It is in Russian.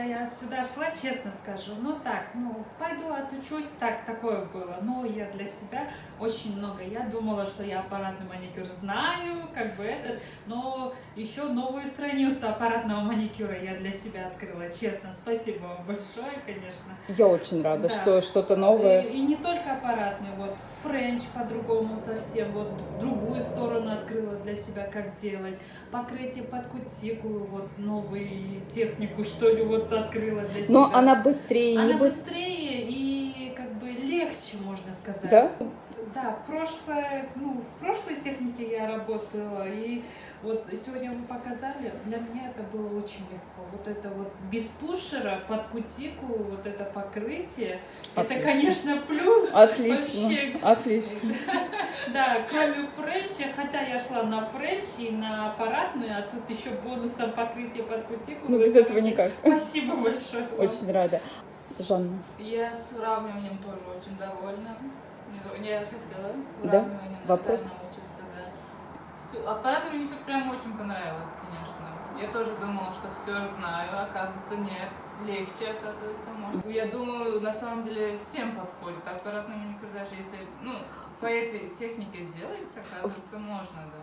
когда я сюда шла, честно скажу, ну так, ну пойду отучусь, так, такое было. Но я для себя очень много. Я думала, что я аппаратный маникюр знаю, как бы этот, но еще новую страницу аппаратного маникюра я для себя открыла, честно. Спасибо вам большое, конечно. Я очень рада, Да. что что-то новое. И, и не только аппаратный, вот френч по-другому совсем, вот другую сторону открыла для себя, как делать. Покрытие под кутикулу, вот новую технику, что ли, вот открыла для себя. Но она быстрее, Она не быстрее. быстрее и как бы легче, можно сказать. Да? Да, прошлое, ну, в прошлой технике я работала, и вот сегодня вы показали, для меня это было очень легко. Вот это вот без пушера под кутикулу, вот это покрытие, Отлично. это, конечно, плюс. Отлично, Вообще. отлично. Да, кроме френча, хотя я шла на френч и на аппаратный, а тут еще бонусом покрытие под кутикулу. Ну, без этого никак. Спасибо большое. Очень рада. Жанна, Я с выравниванием тоже очень довольна. Мне- Я хотела Да? выравнивание Вопрос? да, научиться, да. Всё- Аппаратный маникюр прям очень понравилось, конечно. Я тоже думала, что все знаю, оказывается нет. Легче, оказывается, может. Я думаю, на самом деле всем подходит аппаратный маникюр, даже если, ну, по этой технике сделать, оказывается, можно, да.